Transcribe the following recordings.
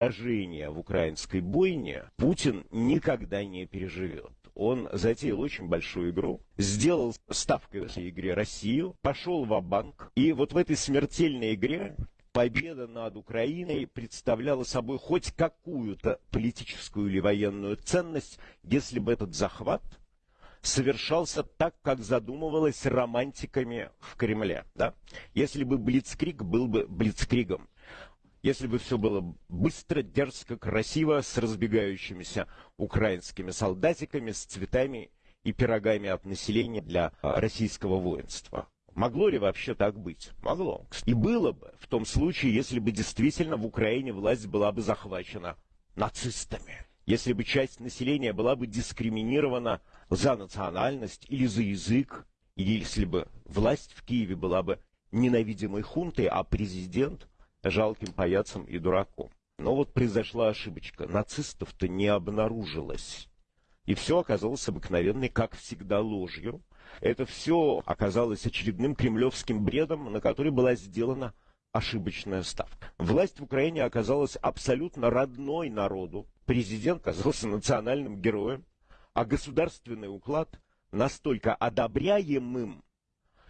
поражение в украинской бойне Путин никогда не переживет. Он затеял очень большую игру, сделал ставкой в этой игре Россию, пошел в банк и вот в этой смертельной игре победа над Украиной представляла собой хоть какую-то политическую или военную ценность, если бы этот захват совершался так, как задумывалось романтиками в Кремле. Да? Если бы Блицкриг был бы Блицкригом, если бы все было быстро, дерзко, красиво, с разбегающимися украинскими солдатиками, с цветами и пирогами от населения для российского воинства. Могло ли вообще так быть? Могло. И было бы в том случае, если бы действительно в Украине власть была бы захвачена нацистами. Если бы часть населения была бы дискриминирована за национальность или за язык, или если бы власть в Киеве была бы ненавидимой хунтой, а президент жалким паяцем и дураком. Но вот произошла ошибочка. Нацистов-то не обнаружилось. И все оказалось обыкновенной, как всегда, ложью. Это все оказалось очередным кремлевским бредом, на который была сделана ошибочная ставка. Власть в Украине оказалась абсолютно родной народу. Президент оказался национальным героем, а государственный уклад настолько одобряемым,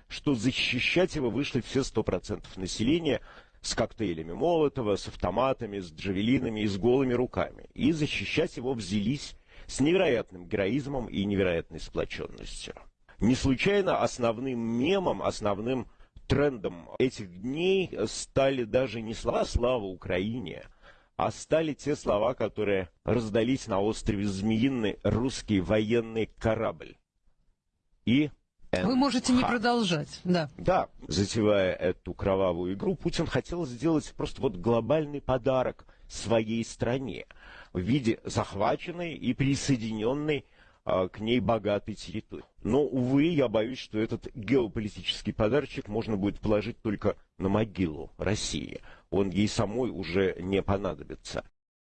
что защищать его вышли все 100% населения с коктейлями Молотова, с автоматами, с джавелинами и с голыми руками. И защищать его взялись с невероятным героизмом и невероятной сплоченностью. Не случайно основным мемом, основным трендом этих дней стали даже не слова «Слава Украине», а стали те слова, которые раздались на острове Змеиный русский военный корабль. И вы можете не продолжать, да. Да, затевая эту кровавую игру, Путин хотел сделать просто вот глобальный подарок своей стране в виде захваченной и присоединенной а, к ней богатой территории. Но, увы, я боюсь, что этот геополитический подарочек можно будет положить только на могилу России. Он ей самой уже не понадобится.